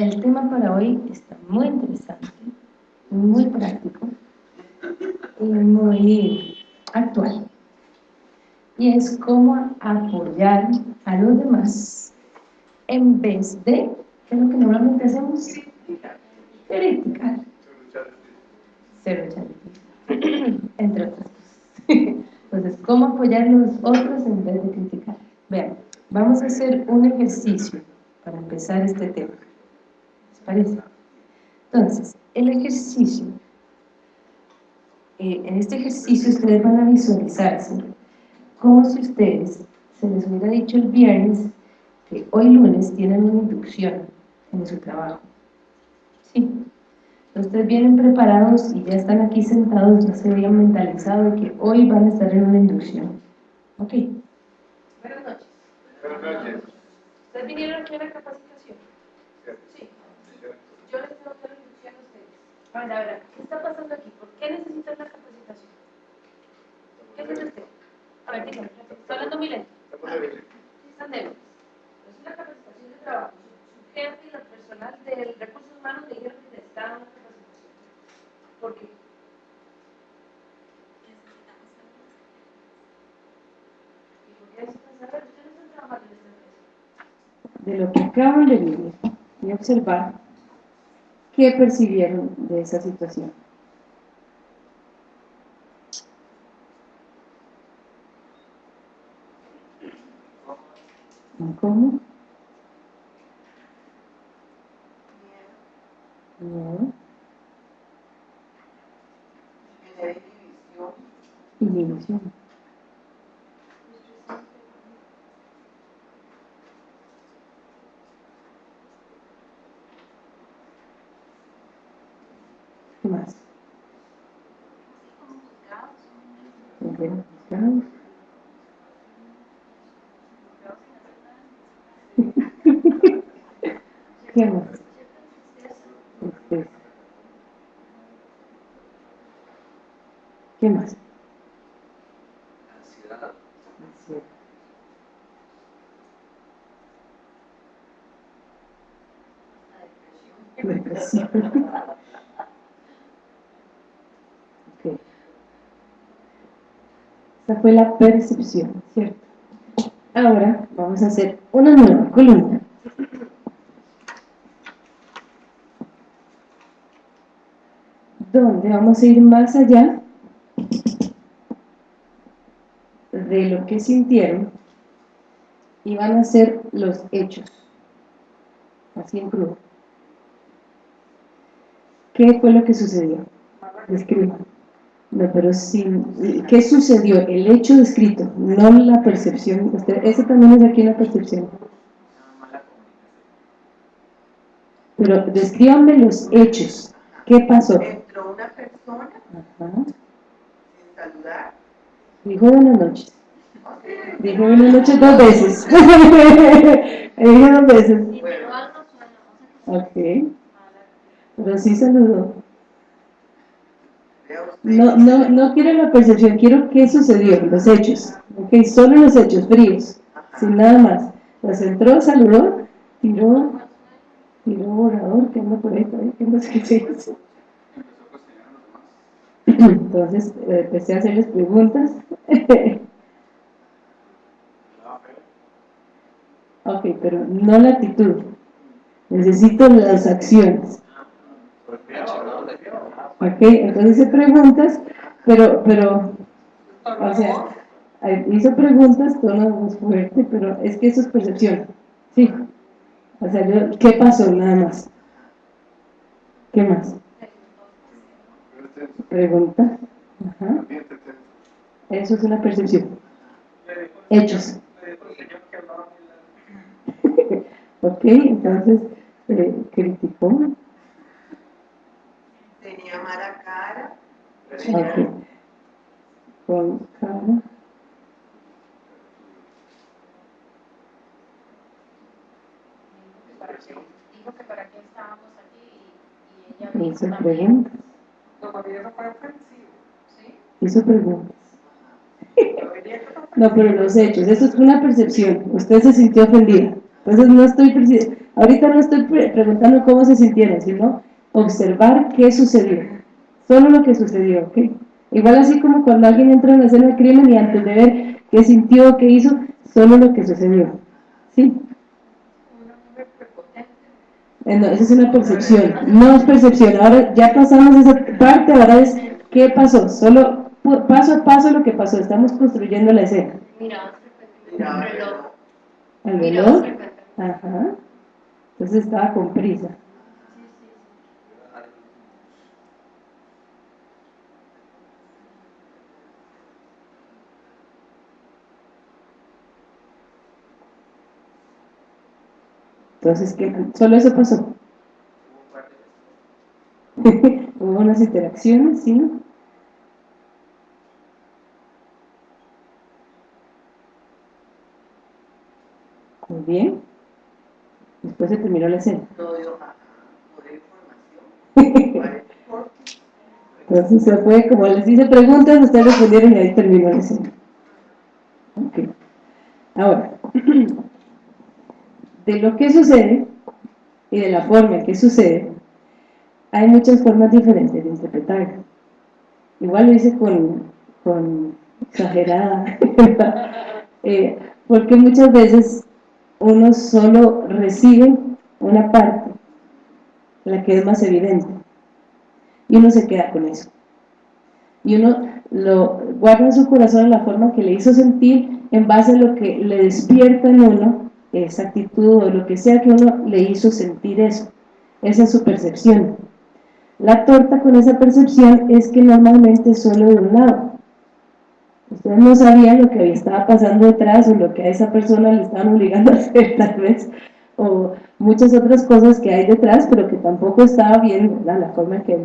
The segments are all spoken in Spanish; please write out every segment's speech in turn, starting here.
El tema para hoy está muy interesante, muy práctico y muy actual. Y es cómo apoyar a los demás en vez de, ¿qué es lo que normalmente hacemos? Criticar. Cero Entre otras cosas. Entonces, ¿cómo apoyar a los otros en vez de criticar? Vean, vamos a hacer un ejercicio para empezar este tema. ¿Les parece? Entonces, el ejercicio, eh, en este ejercicio ustedes van a visualizarse como si ustedes se les hubiera dicho el viernes que hoy lunes tienen una inducción en su trabajo. ¿Sí? Ustedes vienen preparados y ya están aquí sentados, ya se habían mentalizado de que hoy van a estar en una inducción. ¿Ok? Buenas noches. Buenas noches. ¿Ustedes vinieron aquí a la capacitación? Sí. Yo les tengo que inducción a ustedes. A ver, a ver, ¿qué está pasando aquí? ¿Por qué necesitan la capacitación? ¿Qué es usted? A ver, dígame, está hablando muy lento. Están débiles. Es la capacitación de trabajo. Su jefe y el personal del recursos humanos me dijeron que necesitaban una ¿Por qué? De lo que acaban de vivir y observar, ¿qué percibieron de esa situación? ¿Cómo? No. Inhibición. ¿Qué más? Okay. ¿Qué más? ¿Qué más? Esa fue la percepción, ¿cierto? Ahora vamos a hacer una nueva columna. Donde vamos a ir más allá de lo que sintieron y van a ser los hechos, así en crudo. ¿Qué fue lo que sucedió? Describan. No, pero sin, ¿qué sucedió? El hecho descrito, no la percepción. Usted, ese también es aquí una percepción. Pero descríbanme los hechos. ¿Qué pasó? Entró una persona Ajá. sin saludar. Dijo buenas noches. Dijo buenas noches dos veces. Dijo dos veces. Ok. Pero sí saludó. No, no, no quiero la percepción, quiero qué sucedió, los hechos. Ok, solo los hechos, fríos, sin nada más. Las entró, saludó, tiró, tiró borrador, que anda por ahí que se Entonces eh, empecé a hacerles preguntas. ok, pero no la actitud. Necesito las acciones. Ok, entonces hice preguntas, pero, pero, o sea, hizo preguntas, tono más fuerte, pero es que eso es percepción, sí. O sea, yo, ¿qué pasó? Nada más. ¿Qué más? Pregunta. Ajá. Eso es una percepción. Hechos. Ok, entonces, eh, criticó tenía mala cara. Okay. Con cara. Dijo que para qué estábamos aquí y, ella hizo preguntas. ¿Sí? Hizo preguntas. No, pero los hechos, eso es una percepción. Usted se sintió ofendida. Entonces no estoy ahorita no estoy preguntando cómo se sintieron, sino observar qué sucedió, solo lo que sucedió, ¿ok? Igual así como cuando alguien entra en la escena del crimen y antes de ver qué sintió, qué hizo, solo lo que sucedió, ¿sí? Eh, no, esa es una percepción, no es percepción, ahora ya pasamos esa parte, ahora es qué pasó, solo paso a paso lo que pasó, estamos construyendo la escena. Mira, reloj. ¿Al reloj? Ajá. Entonces estaba con prisa. Entonces, ¿qué? ¿Solo eso pasó? Hubo unas interacciones, ¿sí? Muy bien. Después se terminó la escena. No dio información. Entonces se fue, como les hice preguntas, ustedes respondieron y ahí terminó la escena. Ok. Ahora, de lo que sucede y de la forma en que sucede, hay muchas formas diferentes de interpretarlo. Igual lo hice con, con exagerada, eh, porque muchas veces uno solo recibe una parte, la que es más evidente, y uno se queda con eso. Y uno lo guarda en su corazón la forma que le hizo sentir en base a lo que le despierta en uno esa actitud o lo que sea que uno le hizo sentir eso. Esa es su percepción. La torta con esa percepción es que normalmente es solo de un lado. Ustedes no sabían lo que estaba pasando detrás o lo que a esa persona le estaban obligando a hacer tal vez o muchas otras cosas que hay detrás pero que tampoco estaba bien la forma en que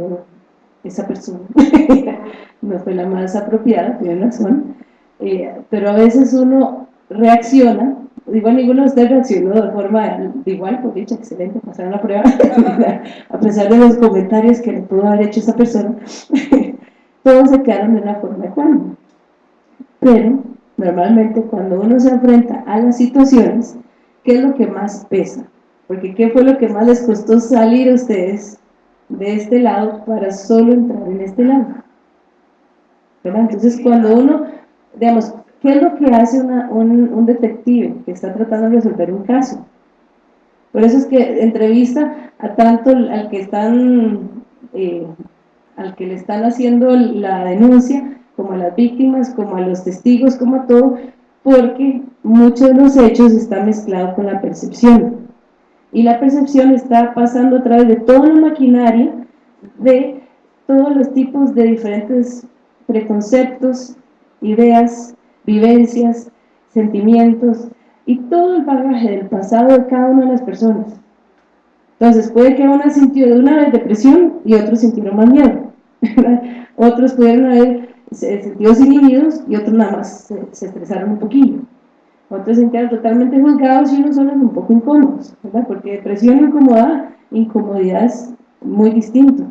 esa persona. No fue la más apropiada, tiene razón. Eh, pero a veces uno reacciona igual ninguno de ustedes reaccionó de forma igual, por dicha, excelente, pasaron la prueba, a pesar de los comentarios que le pudo haber hecho esa persona, todos se quedaron de una forma igual. Pero, normalmente cuando uno se enfrenta a las situaciones, ¿qué es lo que más pesa? Porque ¿qué fue lo que más les costó salir a ustedes de este lado para solo entrar en este lado? ¿verdad? Entonces, cuando uno, digamos, ¿Qué es lo que hace un, detective que está tratando de resolver un caso? Por eso es que entrevista a tanto al que están, eh, al que le están haciendo la denuncia, como a las víctimas, como a los testigos, como a todo, porque muchos de los hechos están mezclados con la percepción. Y la percepción está pasando a través de toda la maquinaria de todos los tipos de diferentes preconceptos, ideas, vivencias, sentimientos y todo el bagaje del pasado de cada una de las personas. Entonces puede que una sintió de una vez depresión y otros sintieron más miedo. otros pudieron haber sentido inhibidos y otros nada más se, estresaron un poquillo. Otros se sintieron totalmente juzgados y unos solo un poco incómodos, ¿verdad? Porque depresión y incomodidad, incomodidad es muy distinto.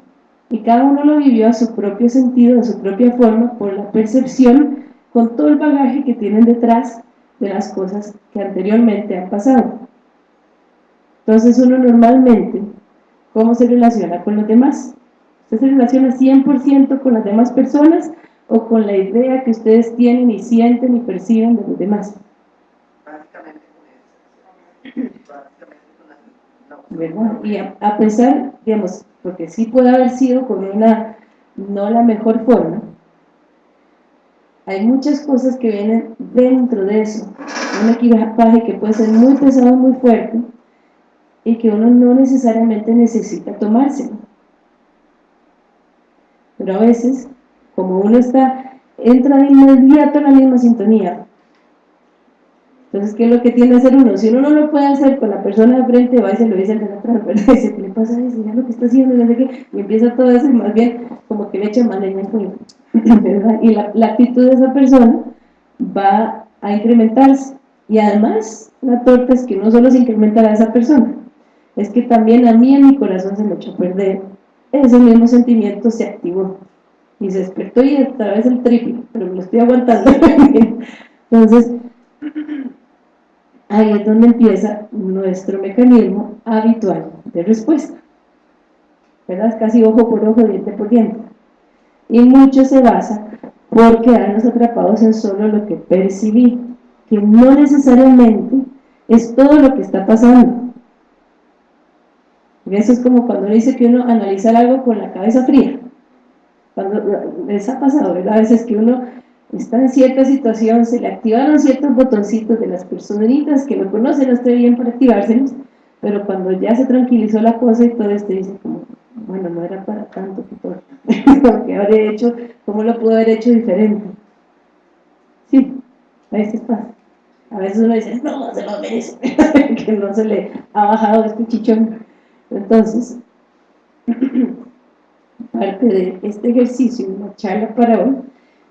Y cada uno lo vivió a su propio sentido, a su propia forma, por la percepción con todo el bagaje que tienen detrás de las cosas que anteriormente han pasado. Entonces uno normalmente, ¿cómo se relaciona con los demás? ¿Usted se relaciona 100% con las demás personas o con la idea que ustedes tienen y sienten y perciben de los demás? Básicamente. Y a, pesar, digamos, porque sí puede haber sido con una, no la mejor forma, hay muchas cosas que vienen dentro de eso, un equipaje que puede ser muy pesado, muy fuerte, y que uno no necesariamente necesita tomárselo. Pero a veces, como uno está, entra de inmediato en la misma sintonía. Entonces, ¿qué es lo que tiene que hacer uno? Si uno no lo puede hacer con la persona de frente, va y se lo dice al de atrás, ¿verdad? Dice, ¿qué le pasa a ese? lo que está haciendo, y empieza todo eso, más bien, como que le echa más leña al fuego. Y la, actitud de esa persona va a incrementarse. Y además, la torta es que no solo se incrementará a esa persona, es que también a mí en mi corazón se me echó a perder. Ese mismo sentimiento se activó y se despertó y otra vez el triple, pero me lo estoy aguantando. Entonces, ahí es donde empieza nuestro mecanismo habitual de respuesta. ¿Verdad? Casi ojo por ojo, diente por diente. Y mucho se basa por quedarnos atrapados en solo lo que percibí, que no necesariamente es todo lo que está pasando. eso es como cuando dice que uno analiza algo con la cabeza fría. Cuando les ha pasado, ¿verdad? A veces que uno está en cierta situación, se le activaron ciertos botoncitos de las personitas que lo conocen, no estoy bien para activárselos, pero cuando ya se tranquilizó la cosa y todo esto dice como, bueno, no era para tanto todo, que habré hecho, ¿cómo lo pudo haber hecho diferente? Sí, a veces pasa. A veces uno dice, no, se lo merece, que no se le ha bajado este chichón. Entonces, parte de este ejercicio, una charla para hoy,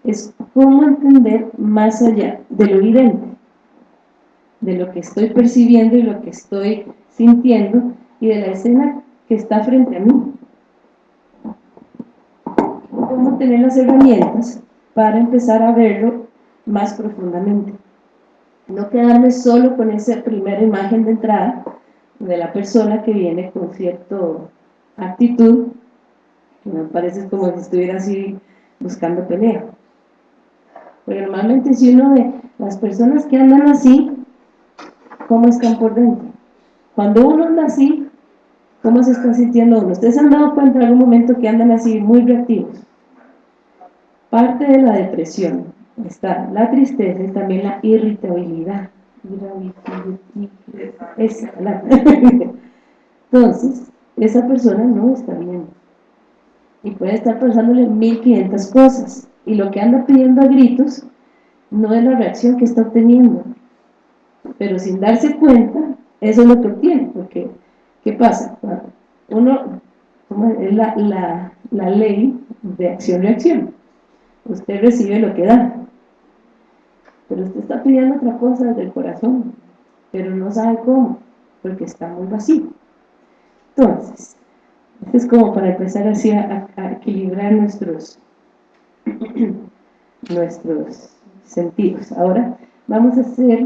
es cómo entender más allá de lo evidente, de lo que estoy percibiendo y lo que estoy sintiendo y de la escena que está frente a mí. Cómo tener las herramientas para empezar a verlo más profundamente. No quedarme solo con esa primera imagen de entrada de la persona que viene con cierta actitud, me parece como si estuviera así buscando pelea porque normalmente si uno ve las personas que andan así, ¿cómo están por dentro? Cuando uno anda así, ¿cómo se está sintiendo uno? ¿Ustedes han dado cuenta en algún momento que andan así muy reactivos? Parte de la depresión está la tristeza y también la irritabilidad. Entonces, esa persona no está bien. Y puede estar pensándole 1500 cosas. Y lo que anda pidiendo a gritos no es la reacción que está obteniendo. Pero sin darse cuenta eso es lo que obtiene porque ¿qué pasa? uno es la, la, la ley de acción-reacción. Usted recibe lo que da. Pero usted está pidiendo otra cosa desde el corazón pero no sabe cómo porque está muy vacío. Entonces es como para empezar así a equilibrar nuestros nuestros sentidos. Ahora vamos a hacer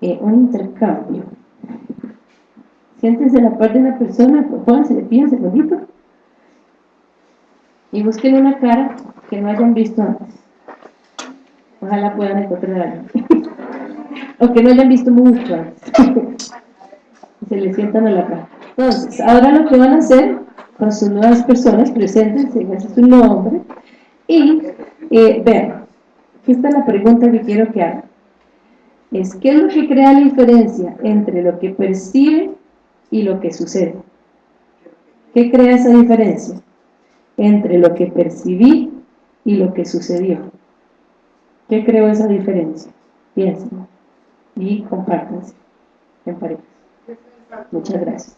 eh, un intercambio. Siéntense la parte de la persona, pónganse de pie un segundito y busquen una cara que no hayan visto antes. Ojalá puedan encontrar algo. o que no hayan visto mucho antes. se les sientan a la cara. Entonces, ahora lo que van a hacer con sus nuevas personas, preséntense, ese es su nombre, y eh, vean, aquí está la pregunta que quiero que hagan. Es, ¿qué es lo que crea la diferencia entre lo que percibe y lo que sucede? ¿Qué crea esa diferencia entre lo que percibí y lo que sucedió? ¿Qué creó esa diferencia? Piensen y compártanse en parejas. Muchas gracias.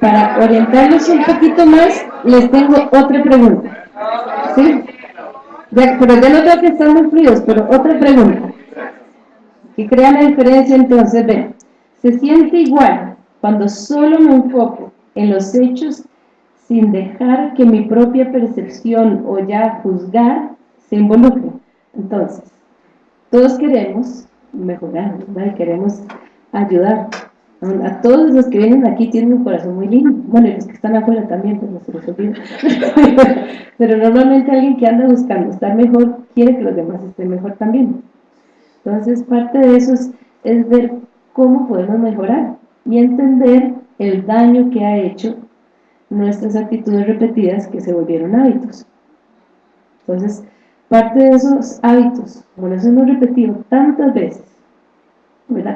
Para orientarlos un poquito más, les tengo otra pregunta. ¿Sí? pero ya no creo que están muy fríos, pero otra pregunta. Que crea la diferencia entonces, ven, se siente igual cuando solo me enfoco en los hechos sin dejar que mi propia percepción o ya juzgar se involucre. Entonces, todos queremos mejorar, ¿verdad? queremos ayudar. A todos los que vienen aquí tienen un corazón muy lindo. Bueno, y los que están afuera también, pero no se los olvida. pero normalmente alguien que anda buscando estar mejor, quiere que los demás estén mejor también. Entonces, parte de eso es, es ver cómo podemos mejorar y entender el daño que ha hecho nuestras actitudes repetidas que se volvieron hábitos. Entonces, parte de esos hábitos, como los hemos repetido tantas veces,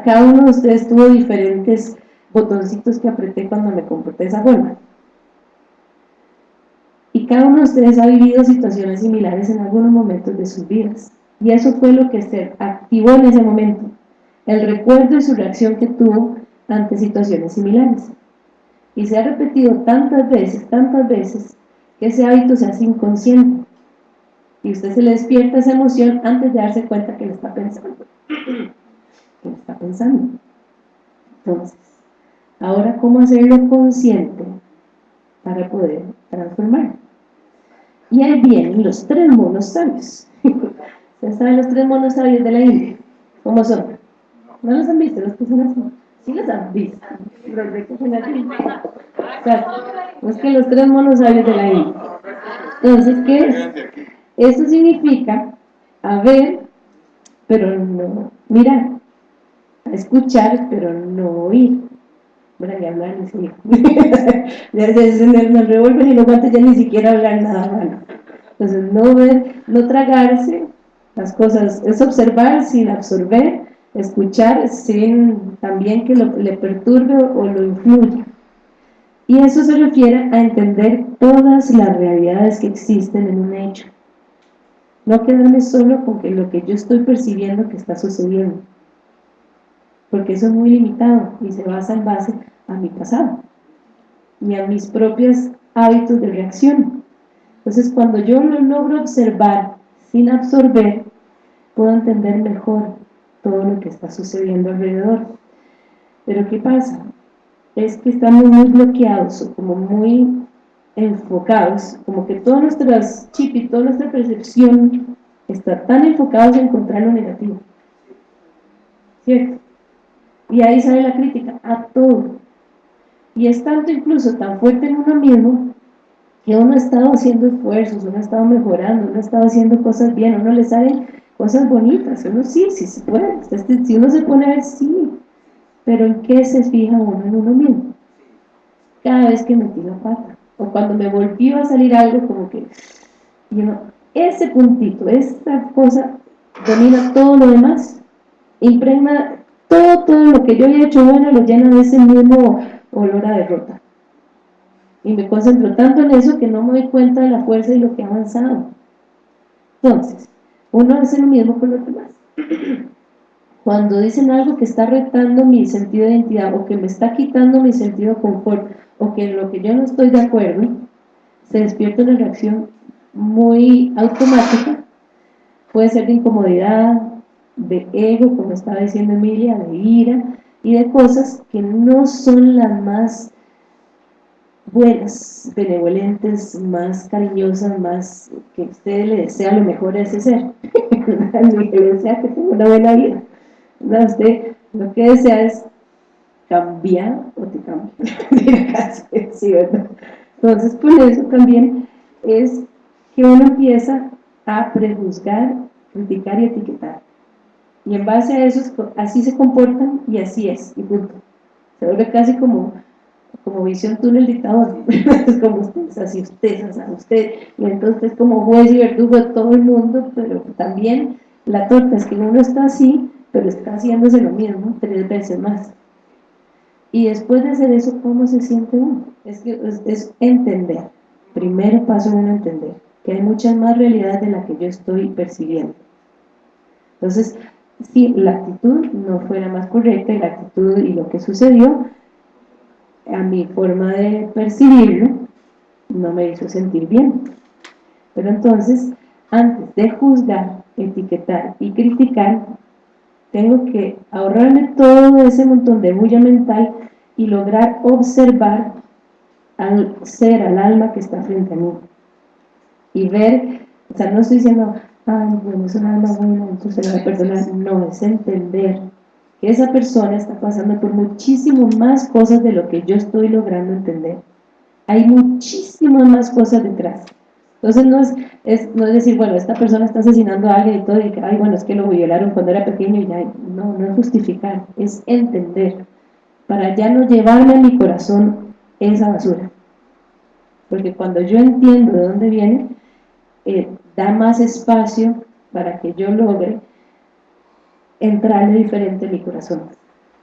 cada uno de ustedes tuvo diferentes botoncitos que apreté cuando me comporté de esa forma. Y cada uno de ustedes ha vivido situaciones similares en algunos momentos de sus vidas. Y eso fue lo que se activó en ese momento. El recuerdo y su reacción que tuvo ante situaciones similares. Y se ha repetido tantas veces, tantas veces, que ese hábito se hace inconsciente. Y usted se le despierta esa emoción antes de darse cuenta que lo está pensando que está pensando. Entonces, ahora, ¿cómo hacerlo consciente para poder transformar? Y ahí vienen los tres monos sabios. ¿Ustedes saben los tres monos sabios de la India? ¿Cómo son? ¿No los han visto? ¿Los que son así? Sí los han visto. Así. Exacto. Es que los tres monos sabios de la India. Entonces, ¿qué es? Eso significa a ver, pero no mirar, escuchar, pero no oír. Bueno, ni hablar ni seguir. ya se me revuelven y no ya ni siquiera hablar nada malo. Entonces, no ver, no tragarse las cosas, es observar sin absorber, escuchar sin también que lo, le perturbe o lo influya. Y eso se refiere a entender todas las realidades que existen en un hecho. No quedarme solo con que lo que yo estoy percibiendo que está sucediendo. Porque eso es muy limitado y se basa en base a mi pasado y a mis propios hábitos de reacción. Entonces, cuando yo lo logro observar sin absorber, puedo entender mejor todo lo que está sucediendo alrededor. Pero ¿qué pasa? Es que estamos muy bloqueados o como muy enfocados, como que todas nuestras chip y toda nuestra percepción está tan enfocados en encontrar lo negativo. ¿Cierto? Y ahí sale la crítica a todo. Y es tanto incluso tan fuerte en uno mismo que uno ha estado haciendo esfuerzos, uno ha estado mejorando, uno ha estado haciendo cosas bien, uno le salen cosas bonitas, uno sí, sí se puede, si uno se pone a ver, sí, pero ¿en qué se fija uno en uno mismo? Cada vez que metí la pata, o cuando me volvió a salir algo como que, ese puntito, esta cosa domina todo lo demás, impregna todo, lo que yo había hecho bueno, lo llena de ese mismo olor a derrota. Y me concentro tanto en eso que no me doy cuenta de la fuerza y lo que ha avanzado. Entonces, uno hace lo mismo con los demás. Cuando dicen algo que está retando mi sentido de identidad o que me está quitando mi sentido de confort o que en lo que yo no estoy de acuerdo, se despierta una reacción muy automática, puede ser de incomodidad, de ego, como estaba diciendo Emilia, de ira y de cosas que no son las más buenas, benevolentes, más cariñosas, más que usted le desea lo mejor a ese ser, que le desea que tenga una buena vida. usted lo que desea es cambiar o te cambia. Entonces, por eso también es que uno empieza a prejuzgar, criticar y etiquetar. Y en base a eso, así se comportan y así es, y punto. Se vuelve casi como como visión túnel dictador, es como usted, así usted, así usted, y entonces como juez y verdugo de todo el mundo, pero también la torta es que uno está así, pero está haciéndose lo mismo tres veces más. Y después de hacer eso, ¿cómo se siente uno? Es, que, es, entender, primero paso en entender, que hay muchas más realidades de las que yo estoy percibiendo. Entonces, si la actitud no fuera más correcta y la actitud y lo que sucedió a mi forma de percibirlo no me hizo sentir bien. Pero entonces, antes de juzgar, etiquetar y criticar, tengo que ahorrarme todo ese montón de bulla mental y lograr observar al ser, al alma que está frente a mí. Y ver, o sea, no estoy diciendo, ay, bueno, es un alma buena, entonces la voy a perdonar. No, es entender esa persona está pasando por muchísimo más cosas de lo que yo estoy logrando entender. Hay muchísimas más cosas detrás. Entonces no es, no es decir, bueno, esta persona está asesinando a alguien y todo, y que, ay, bueno, es que lo violaron cuando era pequeño y ya, no, no es justificar, es entender, para ya no llevarme a mi corazón esa basura. Porque cuando yo entiendo de dónde viene, eh, da más espacio para que yo logre entrarle diferente en mi corazón.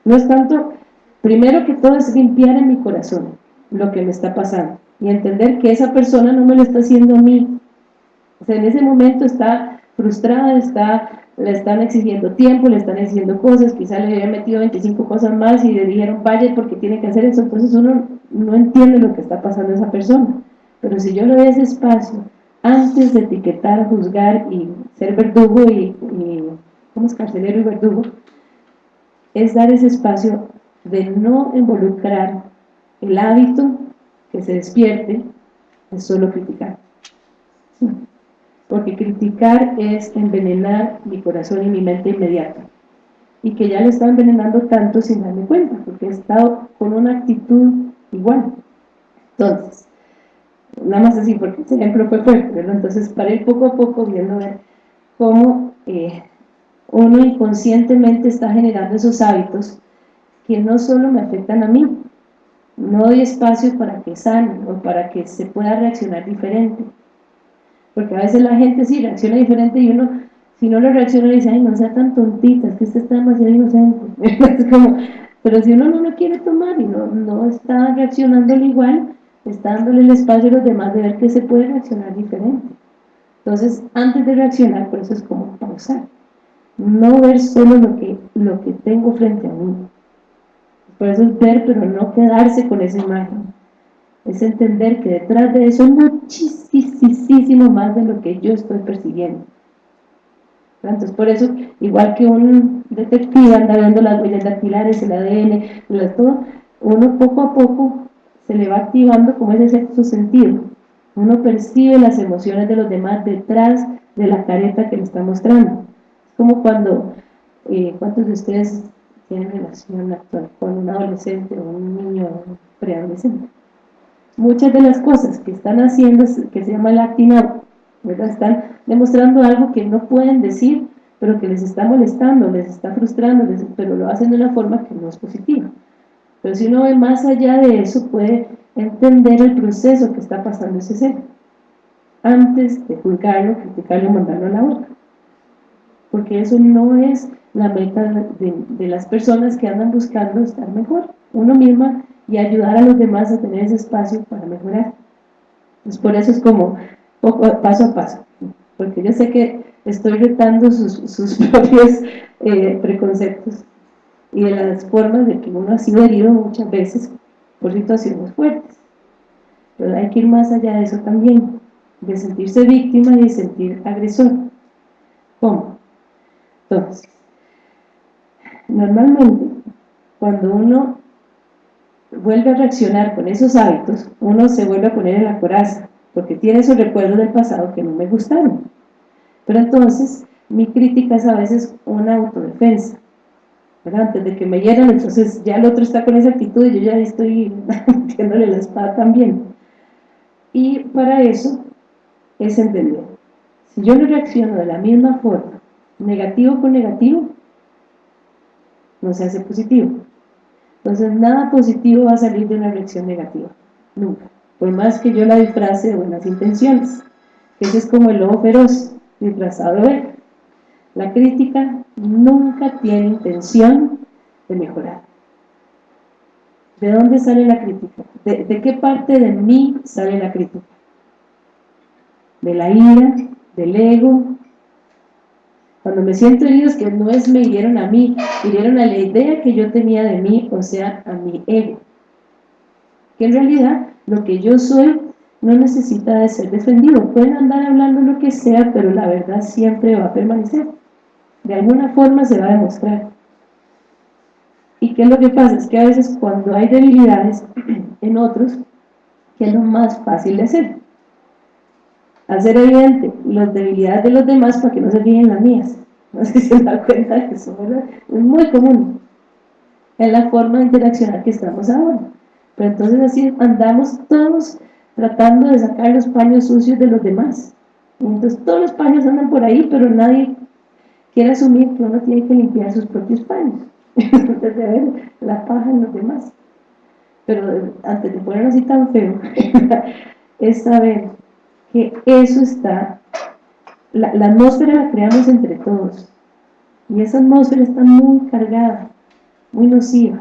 No es tanto, primero que todo es limpiar en mi corazón lo que me está pasando y entender que esa persona no me lo está haciendo a mí. O sea, en ese momento está frustrada, está, le están exigiendo tiempo, le están exigiendo cosas, quizá le había metido 25 cosas más y le dijeron vaya porque tiene que hacer eso, entonces uno no entiende lo que está pasando a esa persona. Pero si yo le doy ese espacio, antes de etiquetar, juzgar y ser verdugo y es carcelero y verdugo, es dar ese espacio de no involucrar el hábito que se despierte de solo criticar. porque criticar es envenenar mi corazón y mi mente inmediata, y que ya le está envenenando tanto sin darme cuenta, porque he estado con una actitud igual. Entonces, nada más así, porque ese ejemplo fue fuerte. Entonces, para ir poco a poco viendo ver cómo eh, uno inconscientemente está generando esos hábitos que no solo me afectan a mí, no doy espacio para que sane o para que se pueda reaccionar diferente, porque a veces la gente sí reacciona diferente y uno, si no lo reacciona, le dice, ay, no sea tan tontita, es que usted está demasiado inocente, pero si uno no lo quiere tomar y no, no está reaccionándolo igual, está dándole el espacio a los demás de ver que se puede reaccionar diferente. Entonces, antes de reaccionar, por eso es como pausar. No ver solo lo que, lo que tengo frente a mí. Por eso es ver, pero no quedarse con esa imagen. Es entender que detrás de eso hay muchísimo más de lo que yo estoy persiguiendo. Entonces, por eso, igual que un detective anda viendo las huellas dactilares, el ADN, todo, uno poco a poco se le va activando como ese sexto sentido. Uno percibe las emociones de los demás detrás de la careta que le está mostrando. Es como cuando, eh, ¿cuántos de ustedes tienen relación actual con un adolescente o un niño preadolescente? Muchas de las cosas que están haciendo, que se llama el acting están demostrando algo que no pueden decir, pero que les está molestando, les está frustrando, pero lo hacen de una forma que no es positiva. Pero si uno ve más allá de eso, puede entender el proceso que está pasando ese ser, antes de juzgarlo, criticarlo, mandarlo a la boca. Porque eso no es la meta de, las personas que andan buscando estar mejor, uno misma, y ayudar a los demás a tener ese espacio para mejorar. Pues por eso es como poco, paso a paso, porque yo sé que estoy retando sus, propios eh, preconceptos, y de las formas de que uno ha sido herido muchas veces por situaciones fuertes. Pero hay que ir más allá de eso también, de sentirse víctima y de sentir agresor. ¿Cómo? Entonces, normalmente, cuando uno vuelve a reaccionar con esos hábitos, uno se vuelve a poner en la coraza, porque tiene esos recuerdos del pasado que no me gustaron. Pero entonces, mi crítica es a veces una autodefensa antes de que me hieran, entonces ya el otro está con esa actitud y yo ya estoy metiéndole la espada también. Y para eso es entender, si yo no reacciono de la misma forma, negativo con negativo, no se hace positivo. Entonces nada positivo va a salir de una reacción negativa, nunca. Por más que yo la disfrace de buenas intenciones. Ese es como el lobo feroz, disfrazado de la crítica nunca tiene intención de mejorar. ¿De dónde sale la crítica? ¿De, qué parte de mí sale la crítica? De la ira, del ego. Cuando me siento herido es que no es me hirieron a mí, hirieron a la idea que yo tenía de mí, o sea, a mi ego. Que en realidad lo que yo soy no necesita de ser defendido. Pueden andar hablando lo que sea, pero la verdad siempre va a permanecer de alguna forma se va a demostrar. ¿Y qué es lo que pasa? Es que a veces cuando hay debilidades en otros, ¿qué es lo más fácil de hacer? Hacer evidente las debilidades de los demás para que no se fijen las mías. No sé si se dan cuenta de eso. Es muy común. Es la forma de interaccionar que estamos ahora. Pero entonces así andamos todos tratando de sacar los paños sucios de los demás. Entonces todos los paños andan por ahí, pero nadie quiere asumir que uno tiene que limpiar sus propios paños antes de ver la paja en los demás. Pero antes de ponerlo así tan feo es saber que eso está la, la, atmósfera la creamos entre todos. Y esa atmósfera está muy cargada muy nociva.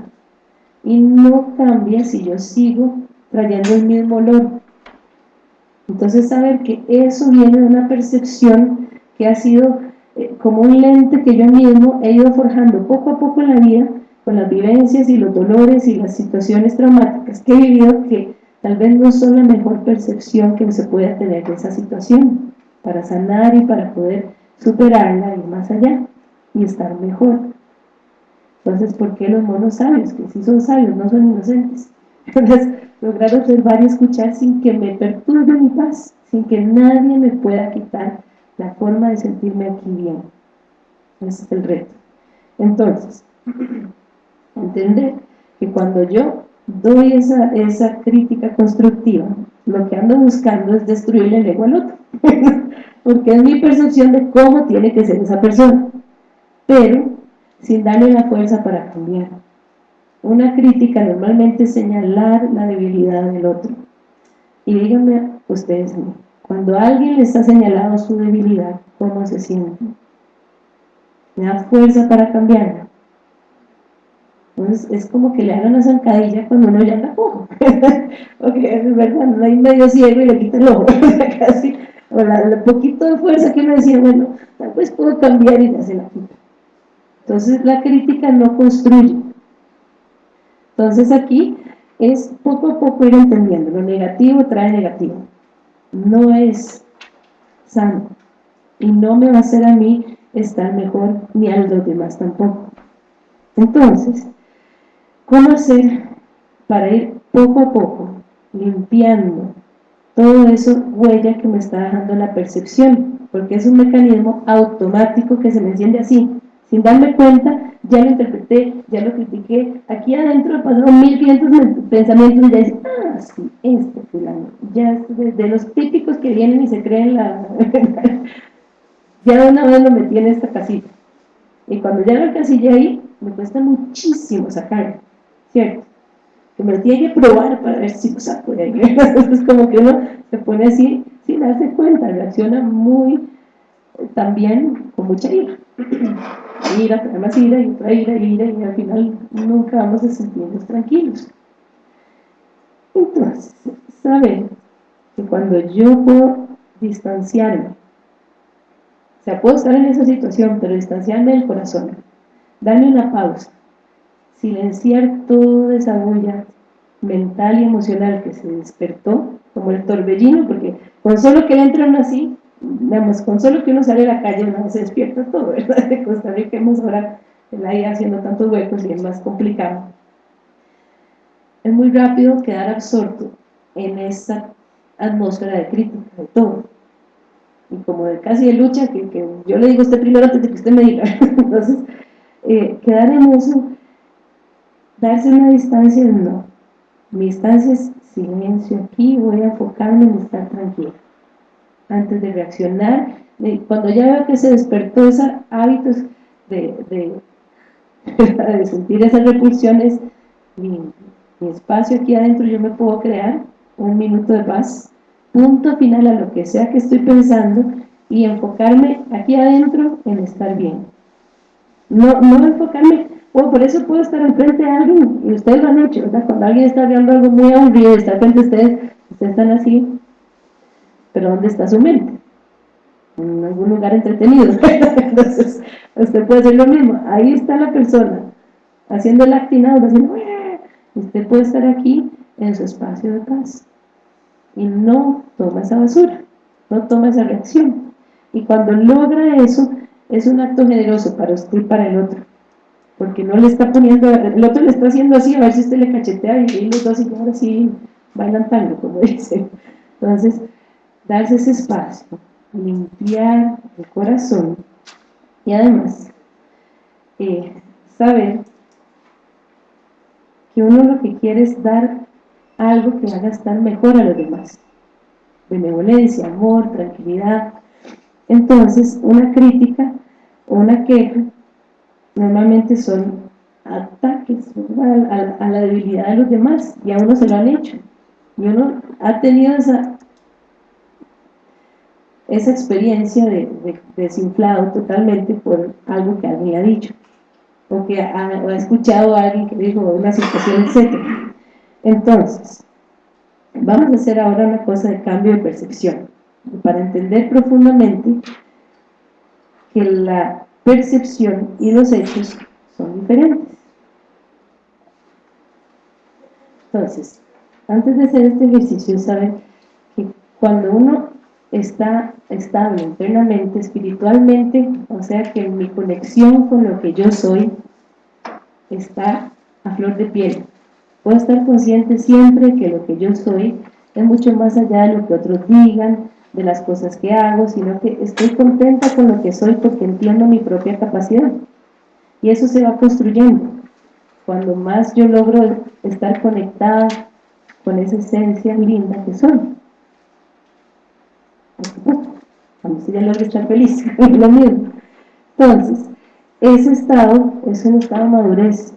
Y no cambia si yo sigo trayendo el mismo olor. Entonces saber que eso viene de una percepción que ha sido como un lente que yo mismo he ido forjando poco a poco en la vida con las vivencias y los dolores y las situaciones traumáticas que he vivido que tal vez no son la mejor percepción que se pueda tener de esa situación para sanar y para poder superarla y más allá y estar mejor entonces ¿por qué los monos sabios? que si son sabios, no son inocentes entonces lograr observar y escuchar sin que me perturbe mi paz sin que nadie me pueda quitar la forma de sentirme aquí bien. Ese es el reto. Entonces, entender que cuando yo doy esa, esa crítica constructiva, lo que ando buscando es destruirle el ego al otro, porque es mi percepción de cómo tiene que ser esa persona, pero sin darle la fuerza para cambiar. Una crítica normalmente es señalar la debilidad del otro. Y díganme ustedes, cuando alguien le está señalando su debilidad, ¿cómo se siente? ¿Me da fuerza para cambiarla? Entonces es como que le hagan una zancadilla cuando uno ya anda cojo. porque no hay medio ciego y le quita el ojo. Casi, o la, el poquito de fuerza que uno decía, bueno, tal vez puedo cambiar y ya se la quita. Entonces la crítica no construye. Entonces aquí es poco a poco ir entendiendo, lo negativo trae negativo. No es sano. Y no me va a hacer a mí estar mejor, ni a los demás tampoco. Entonces, ¿Cómo hacer para ir poco a poco limpiando todo eso huella que me está dejando la percepción? Porque es un mecanismo automático que se me enciende así, sin darme cuenta, ya lo interpreté, ya lo critiqué, aquí adentro pasaron 1500 pensamientos y ya dice, ah, sí, este fulano, ya de, los típicos que vienen y se creen la... ya de una vez lo metí en esta casita. Y cuando ya lo casilla ahí, me cuesta muchísimo sacarlo. ¿cierto? Que me lo tiene que probar para ver si lo saco de ahí. Es como que uno se pone así sin darse cuenta, reacciona muy, también con mucha ira. Ira, más ira y otra ira, ira, y al final nunca vamos a sentirnos tranquilos. Entonces, saber que cuando yo puedo distanciarme, o sea, puedo estar en esa situación, pero distanciarme del corazón, darme una pausa, silenciar toda esa bulla mental y emocional que se despertó, como el torbellino, porque con solo que entran así, digamos, con solo que uno sale a la calle, uno se despierta todo, ¿verdad? De Costa Rica hemos ahora IA haciendo tantos huecos y es más complicado. Es muy rápido quedar absorto en esa atmósfera de crítica de todo. Y como de casi de lucha, que, que yo le digo a usted primero antes de que usted me diga. Entonces, eh, quedar en Darse una distancia, no. Mi distancia es silencio aquí, voy a enfocarme en estar tranquila. Antes de reaccionar, cuando ya veo que se despertó esos hábitos de, sentir esas repulsiones, mi, espacio aquí adentro yo me puedo crear un minuto de paz, punto final a lo que sea que estoy pensando y enfocarme aquí adentro en estar bien. No, no enfocarme por eso puedo estar enfrente de alguien, y ustedes lo han hecho, ¿verdad? Cuando alguien está viendo algo muy aburrido, está frente a ustedes, ustedes están así, pero ¿dónde está su mente? En algún lugar entretenido. Entonces, usted puede hacer lo mismo. Ahí está la persona, haciendo el actinado, haciendo, usted puede estar aquí en su espacio de paz. Y no toma esa basura, no toma esa reacción. Y cuando logra eso, es un acto generoso para usted y para el otro porque no le está poniendo, el otro le está haciendo así, a ver si usted le cachetea y los dos y ahora sí bailan tango, como dicen. Entonces, darse ese espacio, limpiar el corazón y además eh, saber que uno lo que quiere es dar algo que haga estar mejor a los demás. Benevolencia, amor, tranquilidad. Entonces, una crítica o una queja normalmente son ataques a, la debilidad de los demás y a uno se lo han hecho y uno ha tenido esa esa experiencia de, desinflado totalmente por algo que alguien ha dicho o que ha, escuchado a alguien que dijo una situación, etc. Entonces, vamos a hacer ahora una cosa de cambio de percepción para entender profundamente que la percepción y los hechos son diferentes. Entonces, antes de hacer este ejercicio, saben que cuando uno está estable internamente, espiritualmente, o sea que mi conexión con lo que yo soy está a flor de piel. Puedo estar consciente siempre que lo que yo soy es mucho más allá de lo que otros digan, de las cosas que hago, sino que estoy contenta con lo que soy porque entiendo mi propia capacidad. Y eso se va construyendo. Cuando más yo logro estar conectada con esa esencia linda que soy. Cuando usted ya logra estar feliz, lo mismo. Entonces, ese estado es un estado de madurez.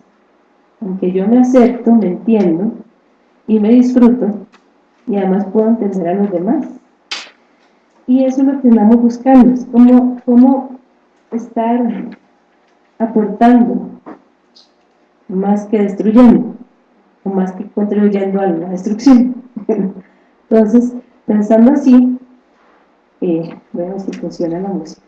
Aunque yo me acepto, me entiendo y me disfruto, y además puedo entender a los demás. Y eso es lo que andamos buscando, es cómo, cómo estar aportando más que destruyendo, o más que contribuyendo a la destrucción. Entonces, pensando así, eh, bueno, si funciona la música.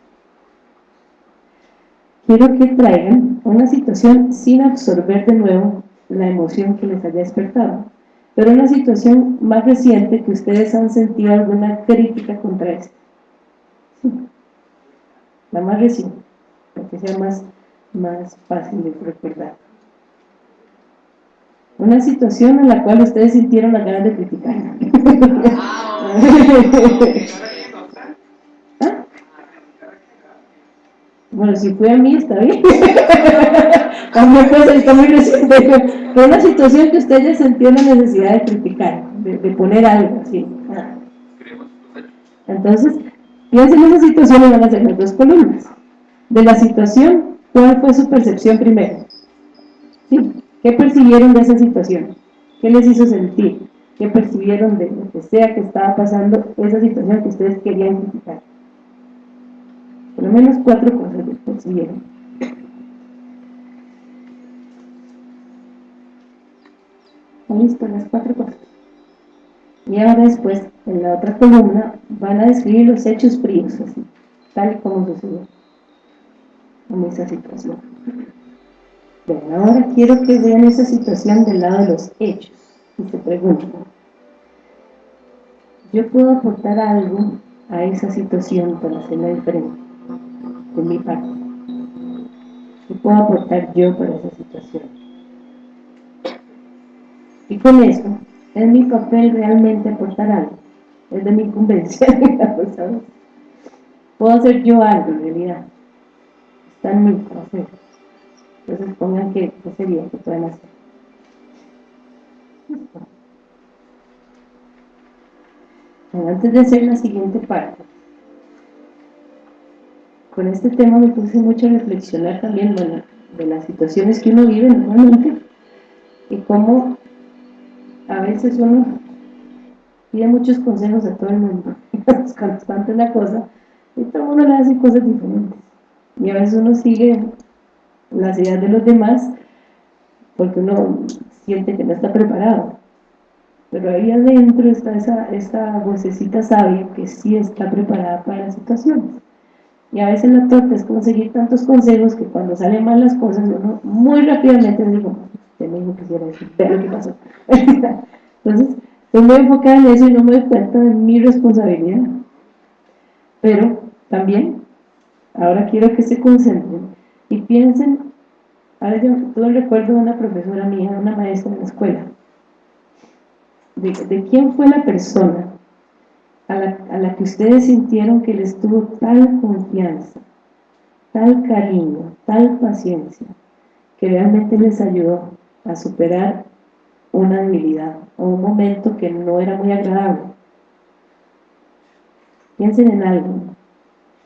Quiero que traigan una situación sin absorber de nuevo la emoción que les haya despertado pero una situación más reciente que ustedes han sentido alguna crítica contra esto. La más reciente, para que sea más, más fácil de recordar. Una situación en la cual ustedes sintieron las ganas de criticar. Bueno, si fue a mí, está bien. También puede está muy reciente. Pero una situación que ustedes sentían la necesidad de criticar, de, poner algo así. Entonces, piensen en esa situación y van a hacer las dos columnas. De la situación, ¿cuál fue su percepción primero? ¿Sí? ¿Qué percibieron de esa situación? ¿Qué les hizo sentir? ¿Qué percibieron de lo que sea que estaba pasando esa situación que ustedes querían criticar? Por lo menos cuatro cosas percibieron. Listo, las cuatro cosas. Y ahora después, en la otra columna, van a describir los hechos fríos, así, tal como sucedió en esa situación. Bien, ahora quiero que vean esa situación del lado de los hechos. Y se preguntan, ¿yo puedo aportar algo a esa situación para hacerla diferente? De mi parte. ¿Qué puedo aportar yo para esa situación? Y con eso, es mi papel realmente aportar algo. Es de mi incumbencia, Puedo hacer yo algo en realidad. Está en para hacer. Entonces pongan que, qué sería que pueden hacer. antes de hacer la siguiente parte, con este tema me puse mucho a reflexionar también de las situaciones que uno vive normalmente y cómo a veces uno pide muchos consejos a todo el mundo, es constante la cosa, y todo mundo le hace cosas diferentes. Y a veces uno sigue las ideas de los demás porque uno siente que no está preparado. Pero ahí adentro está esa, esa vocecita sabia que sí está preparada para las situaciones. Y a veces la torta es conseguir tantos consejos que cuando salen mal las cosas uno muy rápidamente digo, usted me dijo que hiciera eso, pero ¿qué pasó? Entonces, estoy muy enfocada en eso y no me doy cuenta de mi responsabilidad. Pero también, ahora quiero que se concentren y piensen, ahora yo recuerdo de una profesora mía, una maestra en la escuela, de quién fue la persona a la, que ustedes sintieron que les tuvo tal confianza, tal cariño, tal paciencia, que realmente les ayudó a superar una debilidad o un momento que no era muy agradable. Piensen en algo.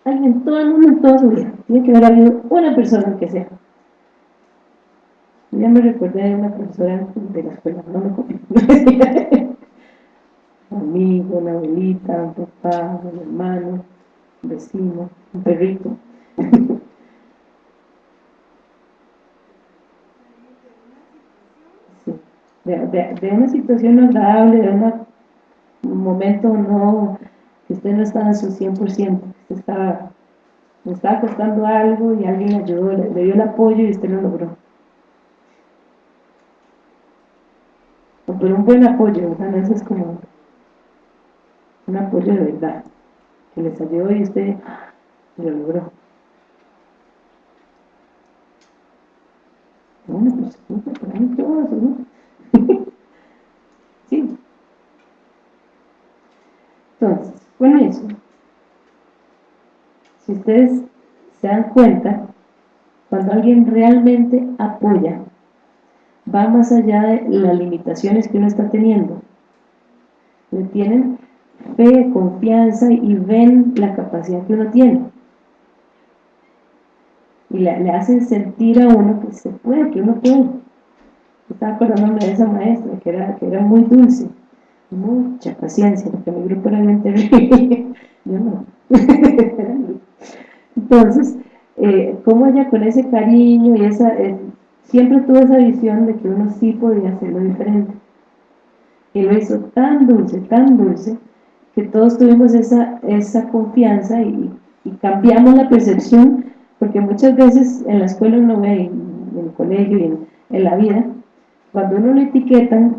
Alguien, todo el mundo en toda su vida. Tiene que haber habido una persona que sea. Ya me recordé de una profesora de la escuela, no me copio. amigo, una abuelita, un papá, un hermano, un vecino, un perrito. de, una situación agradable, de un momento no, que usted no estaba en su 100%, que estaba, le estaba costando algo y alguien le ayudó, le, dio el apoyo y usted lo logró. Pero un buen apoyo, ¿verdad? Eso es como un apoyo de verdad, que les ayudó y usted lo logró. Bueno, pues, todo ¿no? sí. Entonces, con eso, si ustedes se dan cuenta, cuando alguien realmente apoya, va más allá de las limitaciones que uno está teniendo. Le tienen fe, confianza y ven la capacidad que uno tiene. Y le, hacen sentir a uno que se puede, que uno puede. Estaba acordándome de esa maestra que era, que era muy dulce, mucha paciencia, porque mi grupo era bien terrible. Yo no. Entonces, eh, como ella con ese cariño y esa, eh, siempre tuvo esa visión de que uno sí podía hacerlo diferente. Y lo hizo tan dulce, tan dulce, que todos tuvimos esa, esa confianza y, cambiamos la percepción, porque muchas veces en la escuela uno ve, en, el colegio y en, la vida, cuando uno lo etiquetan,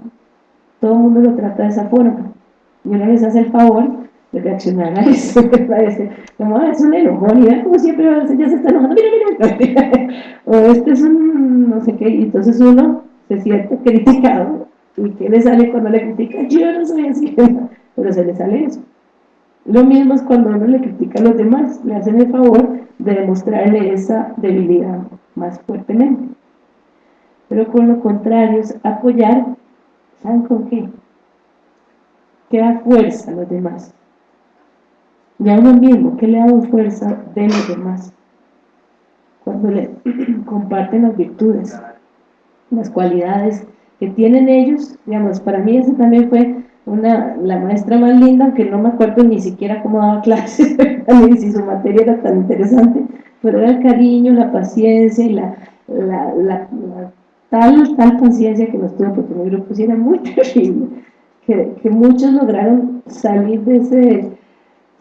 todo el mundo lo trata de esa forma. Y uno les hace el favor de reaccionar a eso, como, ah, es un enojón, y como siempre ya se está enojando, mira, mira, o este es un no sé qué, y entonces uno se siente criticado, y ¿qué le sale cuando le critica? Yo no soy así, pero se le sale eso. Lo mismo es cuando uno le critica a los demás, le hacen el favor de demostrarle esa debilidad más fuertemente. Pero con lo contrario es apoyar, ¿saben con qué? Que da fuerza a los demás y a uno mismo, ¿qué le da fuerza de los demás? Cuando le comparten las virtudes, las cualidades que tienen ellos, digamos, para mí esa también fue una, la maestra más linda, aunque no me acuerdo ni siquiera cómo daba clases, ni si su materia era tan interesante, pero era el cariño, la paciencia y la, la, tal, tal paciencia que nos tuvo, porque mi grupo sí era muy terrible, que, que muchos lograron salir de ese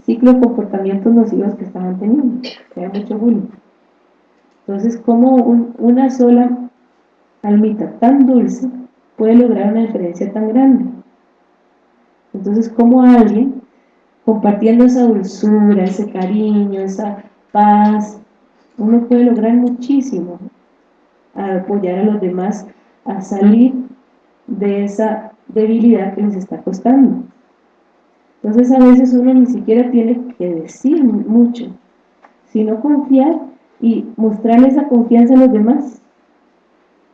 ciclo de comportamientos nocivos que estaban teniendo, que era mucho bullying. Entonces, como una sola almita tan dulce puede lograr una diferencia tan grande? Entonces, como alguien, compartiendo esa dulzura, ese cariño, esa paz, uno puede lograr muchísimo a apoyar a los demás a salir de esa debilidad que les está costando. Entonces a veces uno ni siquiera tiene que decir mucho, sino confiar y mostrarle esa confianza a los demás.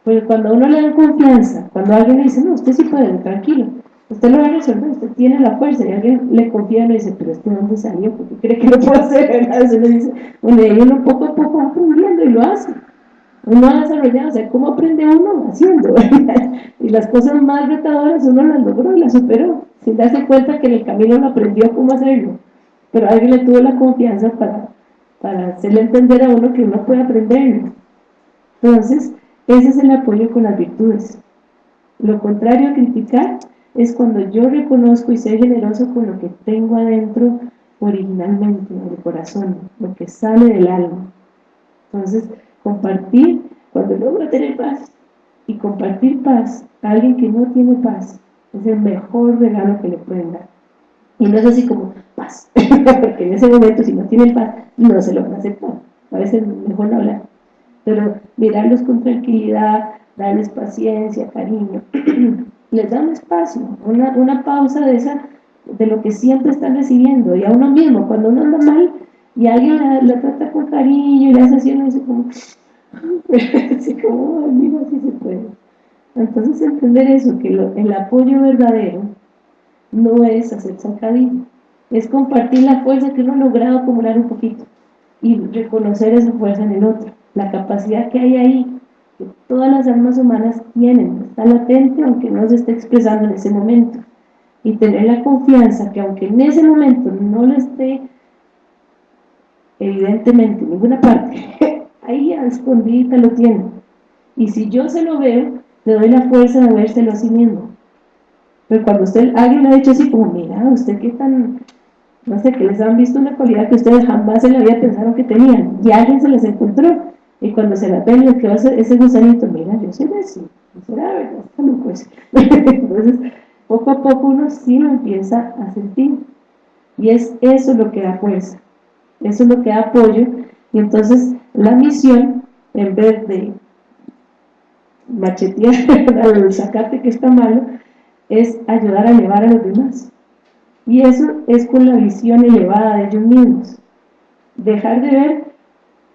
Porque cuando uno le da confianza, cuando alguien le dice, no, usted sí puede, tranquilo, usted lo va a resolver, usted tiene la fuerza, y alguien le confía y le dice, pero este dónde salió, porque cree que lo puede hacer, Entonces le dice, bueno, y uno poco a poco va aprendiendo y lo hace uno ha desarrollado, o sea, ¿cómo aprende uno? Haciendo, y las cosas más retadoras uno las logró y las superó, sin darse cuenta que en el camino no aprendió cómo hacerlo, pero alguien le tuvo la confianza para, para hacerle entender a uno que uno puede aprenderlo. Entonces, ese es el apoyo con las virtudes. Lo contrario a criticar es cuando yo reconozco y soy generoso con lo que tengo adentro originalmente, en el corazón, lo que sale del alma. Entonces, compartir, cuando logra tener paz, y compartir paz a alguien que no tiene paz, es el mejor regalo que le pueden dar. Y no es así como paz, porque en ese momento si no tienen paz, no se lo van a aceptar. A veces es mejor no hablar. Pero mirarlos con tranquilidad, darles paciencia, cariño, les da un espacio, una, una pausa de esa de lo que siempre están recibiendo, y a uno mismo, cuando uno anda mal, y alguien la, trata con cariño y le hace así, uno dice como, así como, mira, así se puede. Entonces entender eso, que el apoyo verdadero no es hacer sacadillo, es compartir la fuerza que uno ha logrado acumular un poquito y reconocer esa fuerza en el otro, la capacidad que hay ahí, que todas las almas humanas tienen, está latente aunque no se esté expresando en ese momento, y tener la confianza que aunque en ese momento no lo esté evidentemente en ninguna parte, ahí a escondida lo tiene. Y si yo se lo veo, le doy la fuerza de vérselo a sí mismo. Pero cuando usted, alguien le ha dicho así como, mira, usted qué tan, no sé, que les han visto una cualidad que ustedes jamás en la vida pensaron que tenían, y alguien se les encontró, y cuando se la ven, les quedó ese gusanito, mira, yo soy así, no será verdad, pues. Entonces, poco a poco uno sí lo empieza a sentir, y es eso lo que da fuerza. Eso es lo que da apoyo. Y entonces la misión, en vez de machetear al sacarte que está malo, es ayudar a elevar a los demás. Y eso es con la visión elevada de ellos mismos. Dejar de ver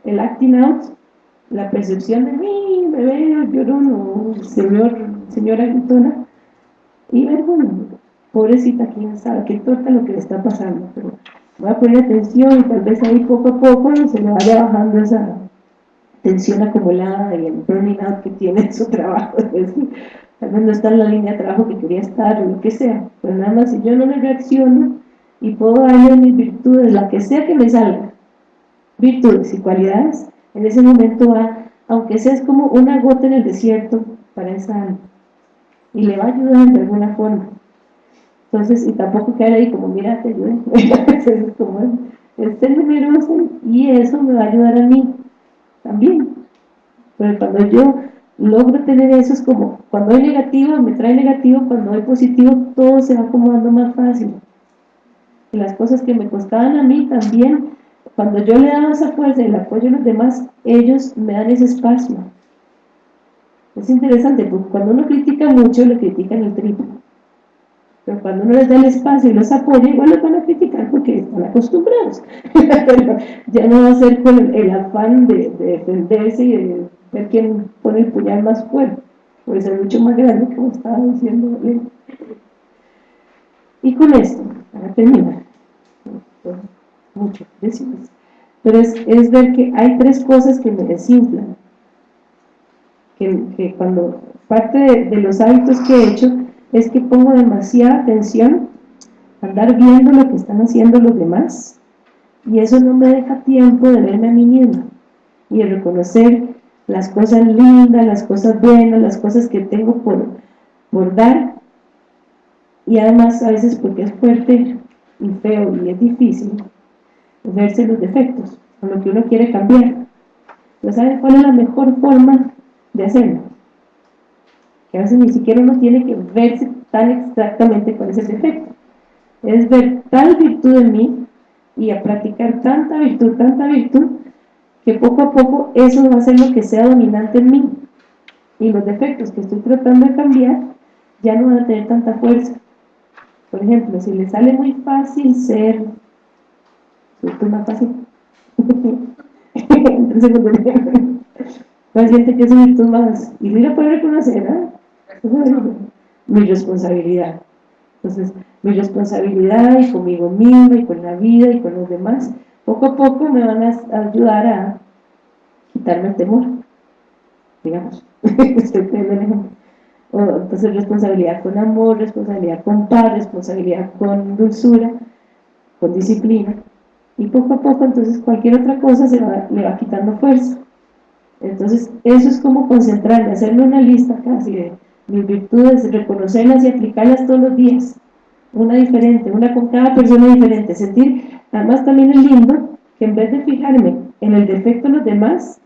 el acting out, la percepción de me veo llorón o señor, señora gritona, y bueno, pobrecita, quién sabe, qué torta lo que le está pasando, pero voy a poner atención y tal vez ahí poco a poco se le vaya bajando esa tensión acumulada y el burning out que tiene en su trabajo, tal vez no está en la línea de trabajo que quería estar o lo que sea, pero nada más si yo no le reacciono y puedo darle mis virtudes, la que sea que me salga, virtudes y cualidades, en ese momento va, aunque sea es como una gota en el desierto para esa alma, y le va a ayudar de alguna forma. Entonces, y tampoco caer ahí como, mira, te ayude, es como, es ser generoso y eso me va a ayudar a mí también. Pero cuando yo logro tener eso, es como, cuando hay negativo, me trae negativo, cuando hay positivo, todo se va acomodando más fácil. Y las cosas que me costaban a mí también, cuando yo le daba esa fuerza y el apoyo a los demás, ellos me dan ese espacio. Es interesante, porque cuando uno critica mucho, le critican el triple. Pero cuando uno les da el espacio y los apoya, igual los van a criticar porque están acostumbrados. ya no va a ser con el, afán de, defenderse y de ver quién pone el puñal más fuerte. Puede ser mucho más grande, como estaba diciendo. Y con esto, para terminar, mucho pero es, es ver que hay tres cosas que me desinflan que, cuando parte de, los hábitos que he hecho es que pongo demasiada atención a andar viendo lo que están haciendo los demás y eso no me deja tiempo de verme a mí misma y de reconocer las cosas lindas, las cosas buenas, las cosas que tengo por, por dar. Y además a veces porque es fuerte y feo y es difícil verse los defectos o lo que uno quiere cambiar. ¿No saben cuál es la mejor forma de hacerlo. Que a veces ni siquiera uno tiene que verse tan exactamente cuál es el defecto. Es ver tal virtud en mí y a practicar tanta virtud, tanta virtud, que poco a poco eso va a ser lo que sea dominante en mí. Y los defectos que estoy tratando de cambiar ya no van a tener tanta fuerza. Por ejemplo, si le sale muy fácil ser... ¿Esto es más fácil? ¿Cuál siente que es virtud más? Y mira, puede reconocer, ¿eh? Mi responsabilidad. Entonces, mi responsabilidad y conmigo misma y con la vida y con los demás, poco a poco me van a ayudar a quitarme el temor, digamos. Estoy Entonces, responsabilidad con amor, responsabilidad con paz, responsabilidad con dulzura, con disciplina. Y poco a poco, entonces, cualquier otra cosa se va, le va quitando fuerza. Entonces, eso es como concentrarme, hacerme una lista casi de mis virtudes, reconocerlas y aplicarlas todos los días. Una diferente, una con cada persona diferente. Sentir, además también es lindo que en vez de fijarme en el defecto de los demás,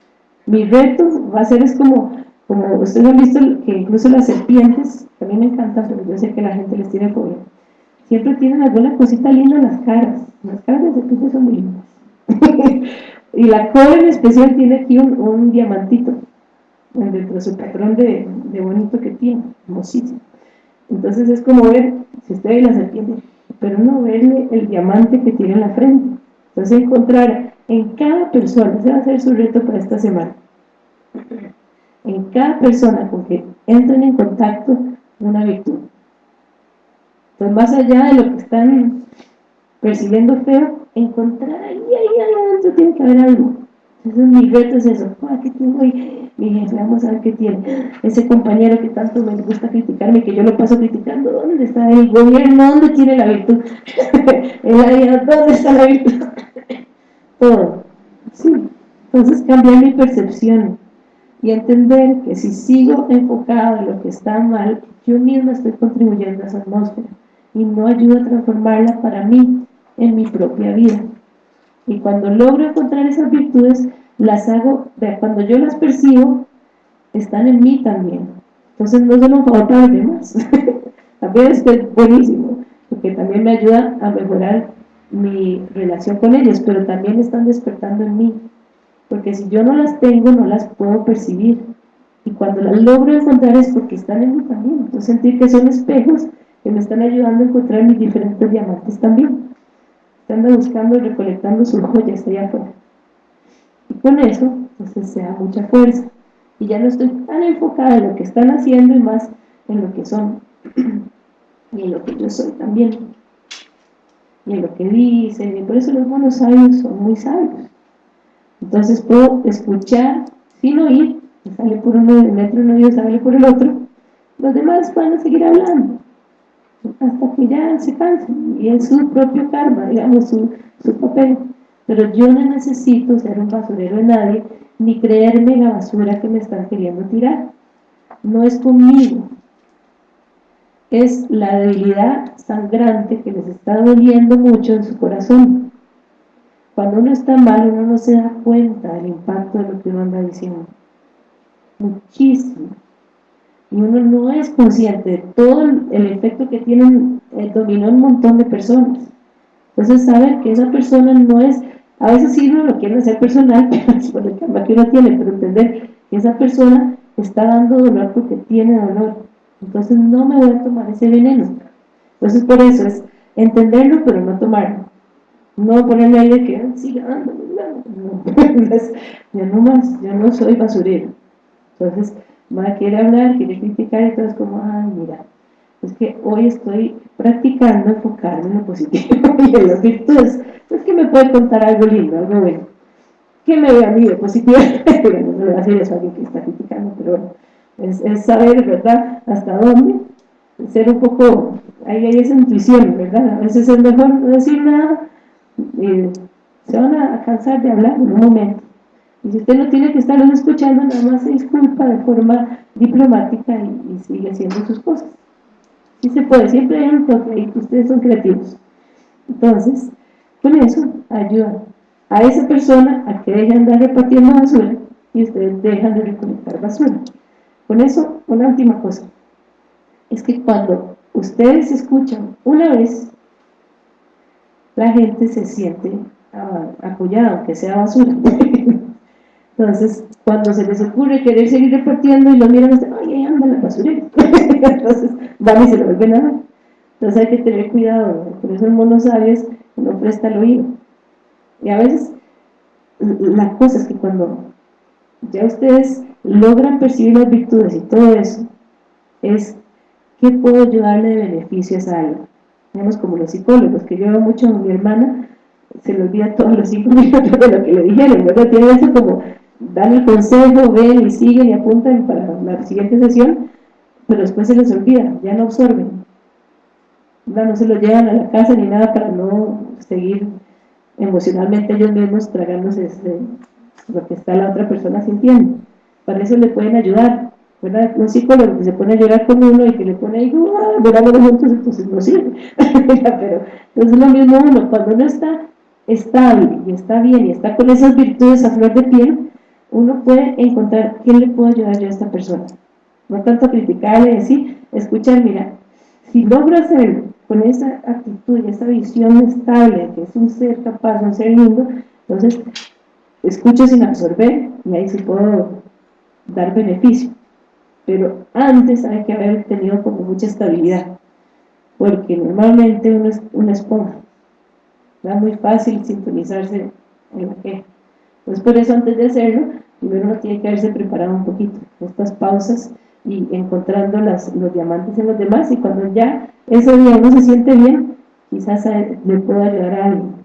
mi reto va a ser es como, como ustedes han visto que incluso las serpientes, a mí me encantan, pero yo sé que la gente les tiene fobia, siempre tienen alguna cosita linda en las caras. Las caras de serpientes son muy lindas. Y la cola en especial tiene aquí un, diamantito dentro de su patrón de, bonito que tiene, hermosísimo. Entonces es como ver, si usted ve la serpiente, pero no verle el diamante que tiene en la frente. Entonces encontrar en cada persona, ese va a ser su reto para esta semana, en cada persona con que entren en contacto una virtud. Más allá de lo que están percibiendo feo, encontrar ahí, ahí, adentro tiene que haber algo. Entonces mi reto es eso, ah, ¿qué tengo ahí? Mi jefe, vamos a ver qué tiene. Ese compañero que tanto me gusta criticarme, que yo lo paso criticando, ¿dónde está el gobierno? ¿Dónde tiene la virtud? el área, ¿dónde está la virtud? Todo. Sí. Entonces cambiar mi percepción y entender que si sigo enfocado en lo que está mal, yo mismo estoy contribuyendo a esa atmósfera y no ayudo a transformarla para mí en mi propia vida. Y cuando logro encontrar esas virtudes, las hago, cuando yo las percibo, están en mí también. Entonces no solo un favor para los demás, también es buenísimo, porque también me ayuda a mejorar mi relación con ellos, pero también están despertando en mí, porque si yo no las tengo, no las puedo percibir, y cuando las logro encontrar es porque están en mí también, entonces sentir que son espejos que me están ayudando a encontrar mis diferentes diamantes también. Están buscando y recolectando sus joyas allá afuera. Y con eso, entonces se da mucha fuerza. Y ya no estoy tan enfocada en lo que están haciendo y más en lo que son. Y en lo que yo soy también. Y en lo que dicen. Y por eso los buenos sabios son muy sabios. Entonces puedo escuchar sin oír. Sale por uno del metro uno y sale por el otro. Los demás van a seguir hablando hasta que ya se cansen y es su propio karma digamos su, su papel pero yo no necesito ser un basurero de nadie ni creerme la basura que me están queriendo tirar no es conmigo es la debilidad sangrante que les está doliendo mucho en su corazón. Cuando uno está mal, uno no se da cuenta del impacto de lo que uno anda diciendo. Muchísimo. Y uno no es consciente de todo el efecto que tienen, eh, dominó un montón de personas. Entonces, saber que esa persona no es, a veces sí uno lo quiere hacer personal, es por el karma que uno tiene, pero entender que esa persona está dando dolor porque tiene dolor entonces no me voy a tomar ese veneno. Entonces por eso es entenderlo pero no tomarlo. No ponerme ahí de que siga dando, no, yo no más, yo no soy basurero. Entonces, va quiere hablar, quiere criticar y todo es como, ay mira, es que hoy estoy practicando enfocarme en lo positivo y en las virtudes. Es que me puede contar algo lindo, algo bueno. ¿Qué me ve a mí de positivo? bueno, no voy a decir eso a alguien que está criticando, pero bueno es, saber, ¿verdad?, hasta dónde, ser un poco, ahí hay esa intuición, ¿verdad? A veces es mejor no decir nada, y se van a cansar de hablar en un momento. Y usted no tiene que estarlos escuchando, nada más se disculpa de forma diplomática y, sigue haciendo sus cosas. Sí se puede, siempre hay un toque ustedes son creativos. Entonces, con eso ayuda a esa persona a que deje de andar repartiendo basura y ustedes dejan de recolectar basura. Con eso, una última cosa, es que cuando ustedes escuchan una vez, la gente se siente apoyada, aunque sea basura. Entonces, cuando se les ocurre querer seguir repartiendo y lo miran, dicen, ay, anda la basura. Entonces, van y se lo vuelven a dar. Entonces hay que tener cuidado, por eso el mono sabio no presta el oído. Y a veces, la cosa es que cuando ya ustedes logran percibir las virtudes y todo eso, es ¿qué puedo ayudarle de beneficio a alma? Digamos como los psicólogos, que yo veo mucho a mi hermana, se le olvida todos los cinco minutos de lo que le dijeron, ¿verdad? Tiene eso como, dan el consejo, ven y siguen y apuntan para la siguiente sesión, pero después se les olvida, ya no absorben. No, se lo llevan a la casa ni nada para no seguir emocionalmente ellos mismos tragándose este, lo que está la otra persona sintiendo para eso le pueden ayudar, ¿verdad? Un psicólogo que se pone a llorar con uno y que le pone ahí, ¡ah! juntos, entonces no sirve. Pero entonces lo mismo uno, cuando uno está estable y está bien y está con esas virtudes a flor de piel, uno puede encontrar quién le puedo ayudar yo a esta persona. No tanto criticarle, decir, escuchar, mira, si logro hacerlo con esa actitud y esa visión estable, que es un ser capaz, un ser lindo, entonces escucho sin absorber y ahí sí puedo dar beneficio. Pero antes hay que haber tenido como mucha estabilidad, porque normalmente uno es una esponja. Es muy fácil sintonizarse en la queja. Pues por eso antes de hacerlo, primero uno tiene que haberse preparado un poquito, estas pausas y encontrando las, los diamantes en los demás. Y cuando ya ese día uno se siente bien, quizás le pueda ayudar a alguien